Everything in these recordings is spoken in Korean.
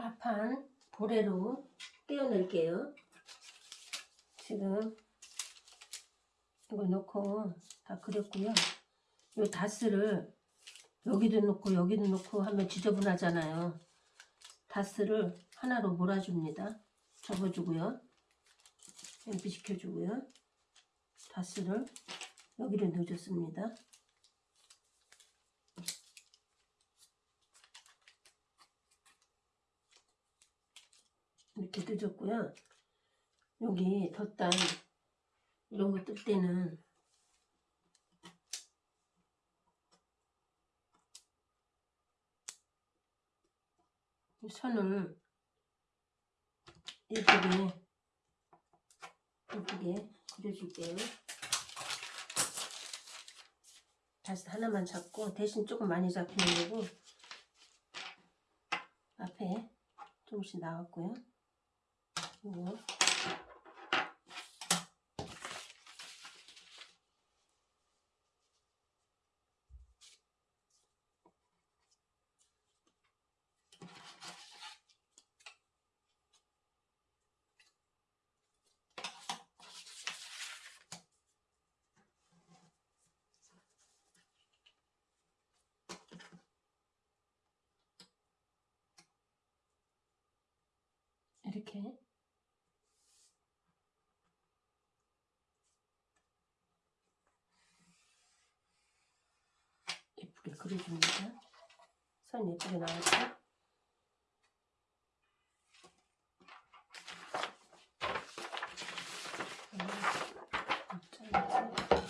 앞판 보레로 떼어낼게요. 지금 이거 넣고 다 그렸고요. 이 다스를 여기도 넣고 여기도 넣고 하면 지저분하잖아요. 다스를 하나로 몰아줍니다. 접어주고요. 연피시켜주고요. 다스를 여기로 넣어줬습니다. 이렇게 넣어줬고요. 여기 덧단 이런 거 뜰 때는 이 선을 예쁘게 예쁘게 그려줄게요. 다시 하나만 잡고 대신 조금 많이 잡히는 거고 앞에 조금씩 나왔고요. 이거 이렇게 예쁘게 그려줍니다. 선 예쁘게 나왔죠? 음, 잘라서 넣어드릴게요.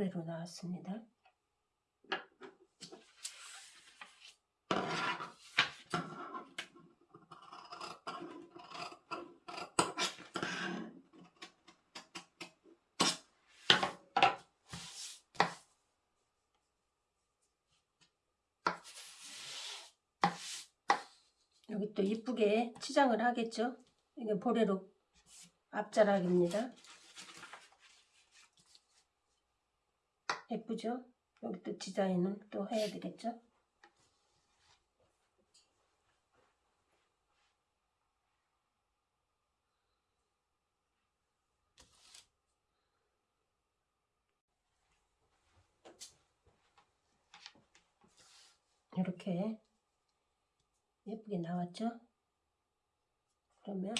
보레로 나왔습니다. 여기 또 이쁘게 치장을 하겠죠? 이게 보레로 앞자락입니다. 예쁘죠? 여기 또 디자인은 또 해야 되겠죠? 이렇게 예쁘게 나왔죠? 그러면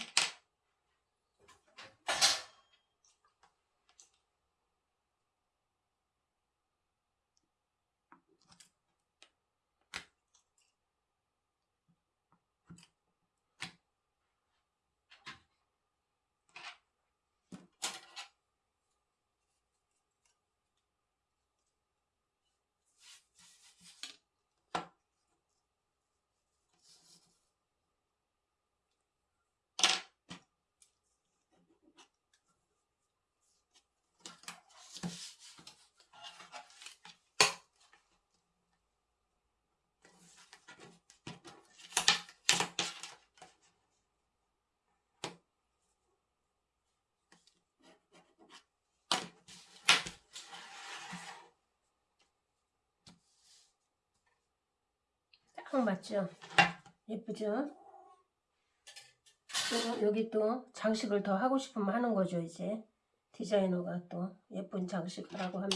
딱 맞죠? 예쁘죠? 또 여기 또 장식을 더 하고 싶으면 하는 거죠 이제. 디자이너가 또 예쁜 장식 하라고 하면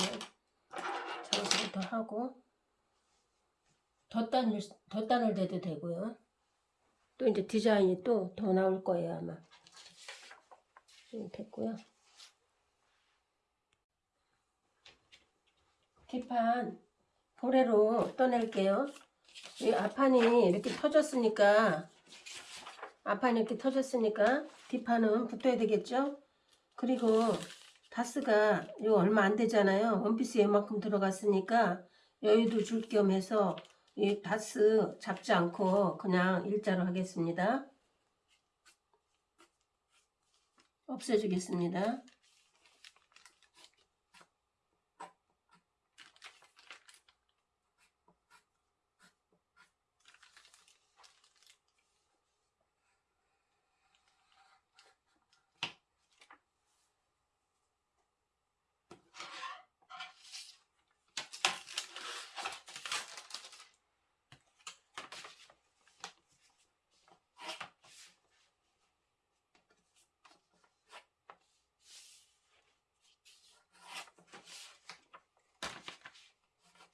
장식을 더 하고 덧단을, 덧단을 대도 되고요. 또 이제 디자인이 또 더 나올 거예요 아마. 좀 됐고요. 뒷판 보레로 떠낼게요 이 앞판이 이렇게 터졌으니까 앞판이 이렇게 터졌으니까 뒷판은 붙어야 되겠죠 그리고 다스가 이거 얼마 안 되잖아요 원피스에 이만큼 들어갔으니까 여유도 줄 겸 해서 이 다스 잡지 않고 그냥 일자로 하겠습니다. 없애주겠습니다.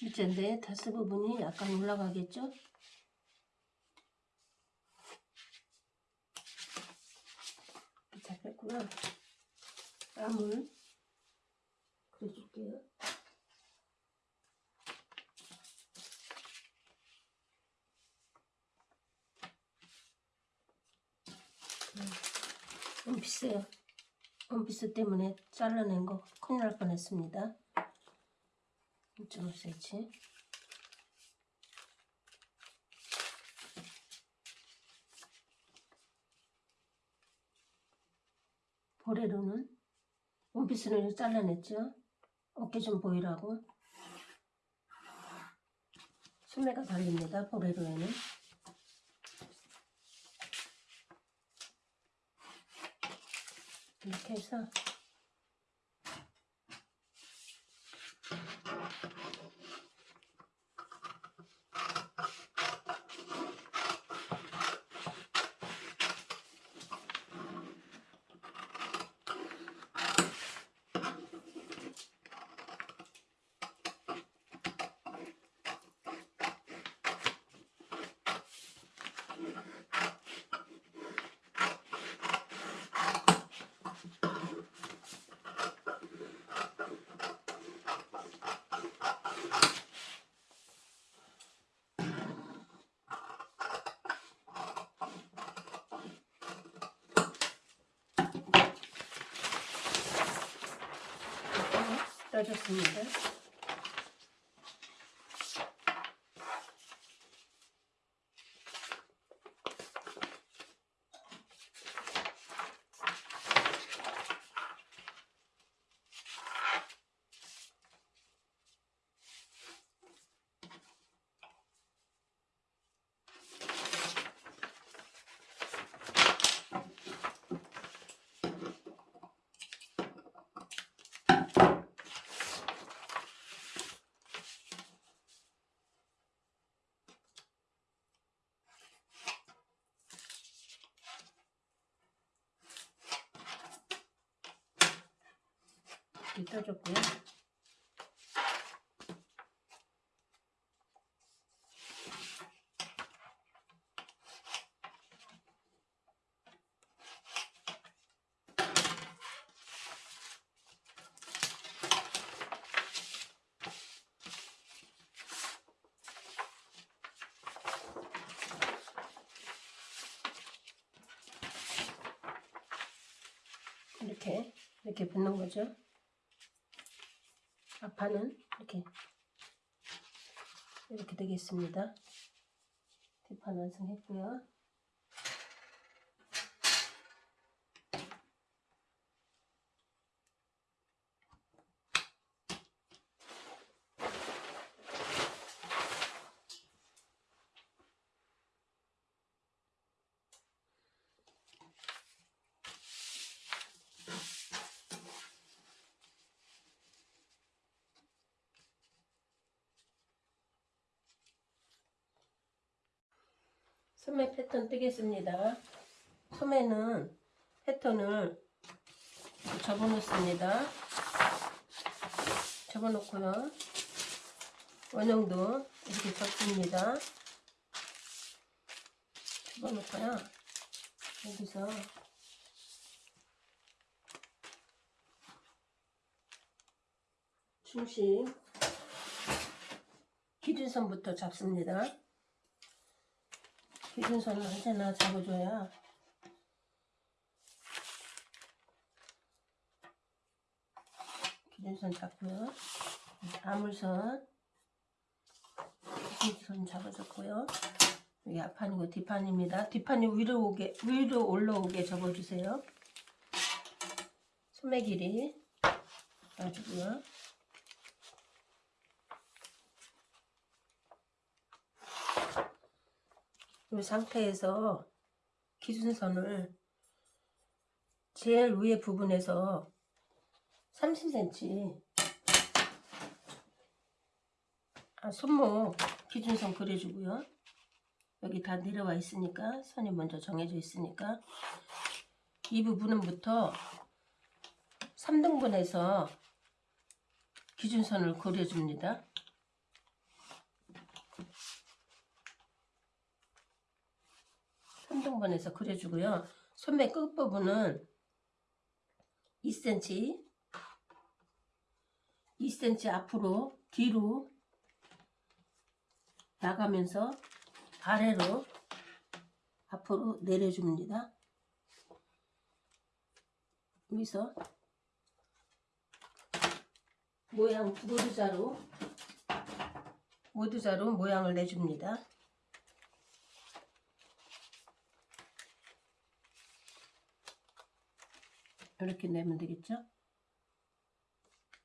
이제인데 다스 부분이 약간 올라가겠죠? 잡혔고요. 땀을 그려줄게요. 원피스요. 원피스 때문에 잘라낸 거 큰일 날 뻔했습니다. 2.5cm 보레로는 원피스는 잘라냈죠? 어깨 좀 보이라고? 소매가 달립니다 보레로에는. 이렇게 해서 떠줬습니다. 이렇게 떠줬고요. 이렇게 이렇게 붙는 거죠. 앞판은 이렇게 이렇게 되겠습니다. 뒷판 완성했고요. 소매 패턴 뜨겠습니다. 소매는 패턴을 접어놓습니다. 접어놓고요. 원형도 이렇게 접습니다. 집어넣고요. 여기서 중심 기준선부터 잡습니다. 기준선을 언제나 잡아줘야 기준선 잡고요. 아물선 기준선 잡아줬고요. 여기 앞판이고 뒷판입니다. 뒷판이 위로 오게 위로 올라오게 접어주세요. 소매 길이 놔주고요. 이 상태에서 기준선을 제일 위에 부분에서 30cm 아, 손목 기준선 그려주고요. 여기 다 내려와 있으니까 선이 먼저 정해져 있으니까 이 부분은부터 3등분해서 기준선을 그려줍니다. 3등분해서 그려주고요. 소매 끝부분은 2cm 2cm 앞으로 뒤로 나가면서 아래로 앞으로 내려줍니다. 여기서 모양 모두자로 모두자로 모양을 내줍니다. 이렇게 내면 되겠죠?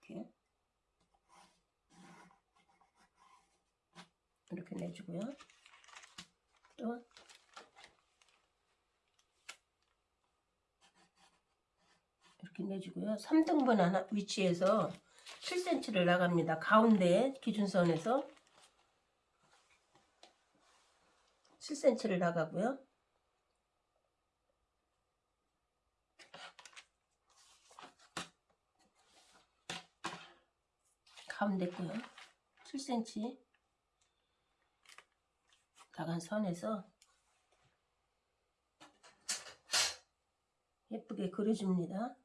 이렇게 이렇게 내주고요. 또 이렇게 내주고요. 3등분 하나 위치에서 7cm를 나갑니다. 가운데 기준선에서 7cm를 나가고요. 가운데 거요. 7cm 나간 선에서 예쁘게 그려줍니다.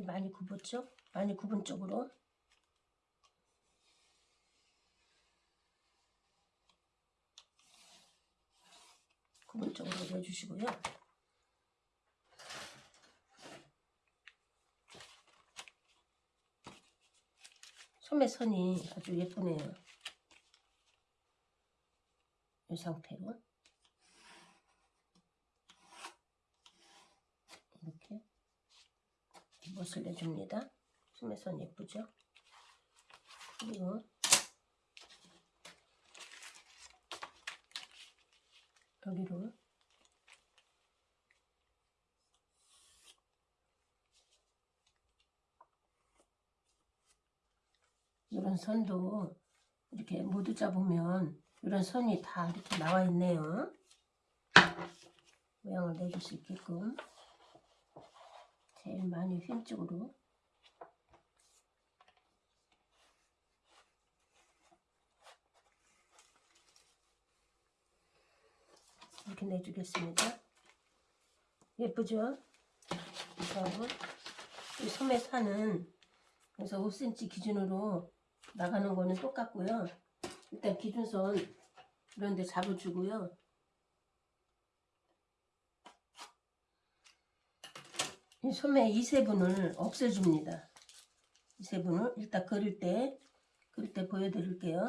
여기 많이 굽었죠? 많이 굽은 쪽으로 굽은 쪽으로 내주시고요. 소매 선이 아주 예쁘네요. 이 상태로 이렇게 멋을 내줍니다. 소매선 예쁘죠? 그리고 여기로 이런 선도 이렇게 모두 잡으면 이런 선이 다 이렇게 나와 있네요. 모양을 내줄 수 있게끔 제일 많이 휜 쪽으로 이렇게 내주겠습니다. 예쁘죠? 그리고 이 소매 산은 그래서 5cm 기준으로 나가는 거는 똑같고요. 일단 기준선 이런 데 잡아주고요. 이 소매 이 세분을 없애줍니다. 이 세분을 일단 그릴 때 그릴 때 보여드릴게요.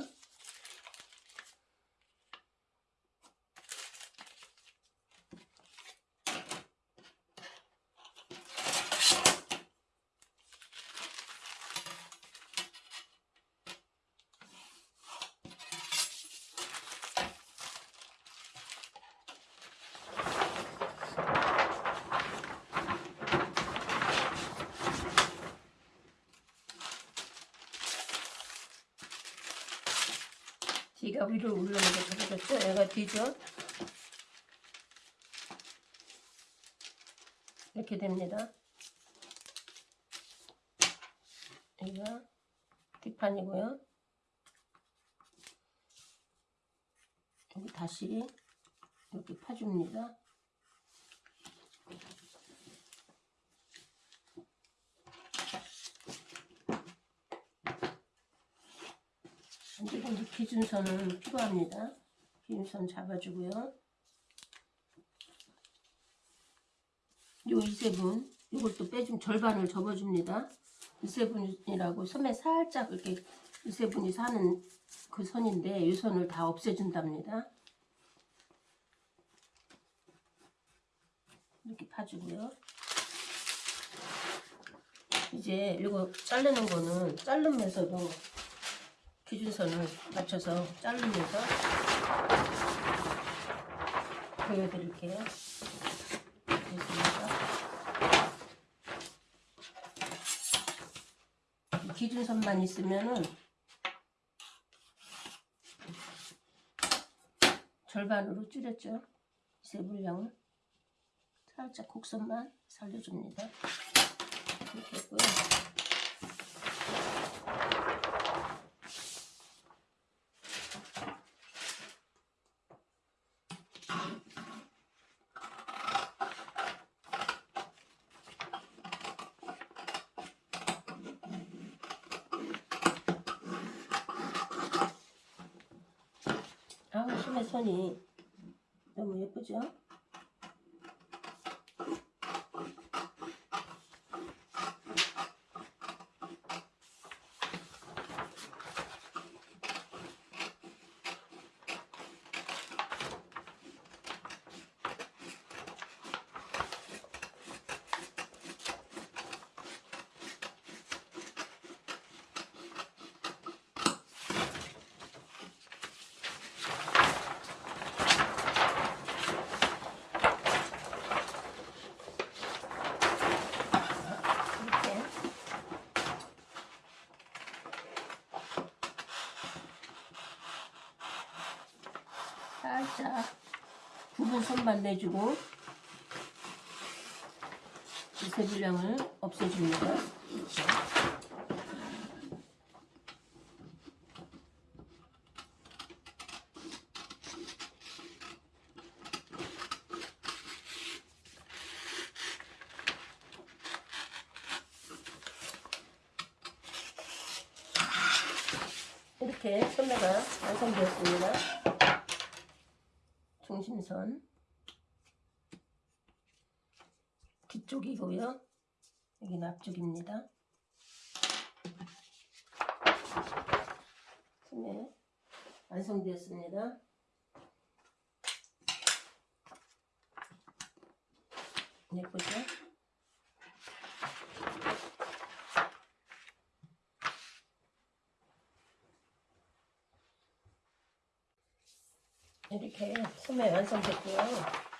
얘가 위로 올라오게 잡아줬죠? 얘가 뒤죠? 이렇게 됩니다. 여기가 뒷판이고요. 여기 다시 이렇게 파줍니다. 이제 기준선은 필요합니다. 기준선 잡아주고요. 요 이세분 이것도 빼주면 절반을 접어줍니다. 이세분이라고 섬에 살짝 이렇게 이세분이 사는 그 선인데 이 선을 다 없애준답니다. 이렇게 파주고요. 이제 이거 자르는 거는 자르면서도 기준선을 맞춰서 자르면서 보여드릴게요. 됐습니다. 기준선만 있으면은 절반으로 줄였죠. 세 분량을 살짝 곡선만 살려줍니다. 이렇게 했고요. 심해 손이 너무 예쁘죠? 이렇게 살짝 부분 손만 내주고 이세 분량을 없애줍니다. 이렇게 소매가 완성되었습니다. 중심선 뒤쪽이고요. 여기는 앞쪽입니다. 소매 완성되었습니다. 예쁘죠? 이렇게 소매 완성됐고요.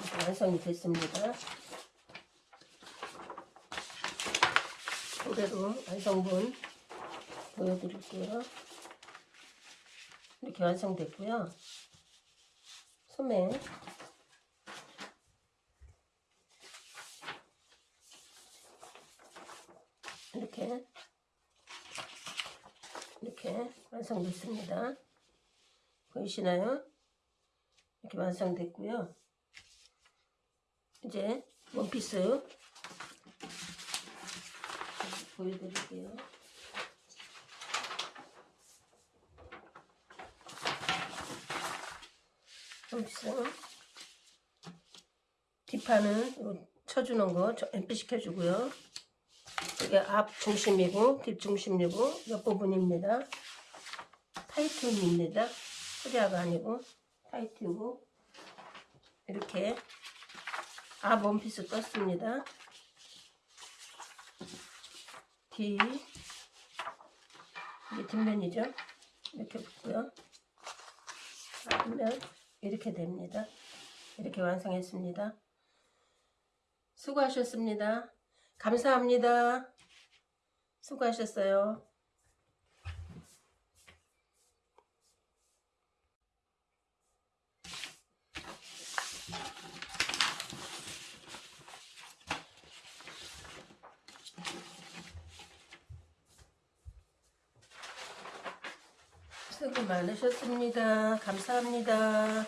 이렇게 완성이 됐습니다. 보레로 완성본 보여드릴게요. 이렇게 완성됐고요. 소매 이렇게 이렇게 완성됐습니다. 보이시나요? 이렇게 완성됐고요. 이제 원피스 보여드릴게요. 원피스 뒷판은 요 쳐주는 거 앰프 시켜주고요. 이게 앞 중심이고 뒷 중심이고 옆부분입니다. 타이트입니다. 프리아가 아니고 화이트고 이렇게 아 원피스 떴습니다. 뒤 이게 뒷면이죠. 이렇게 붙고요. 앞면 이렇게 됩니다. 이렇게 완성했습니다. 수고하셨습니다. 감사합니다. 수고하셨어요. 주셨습니다. 감사합니다.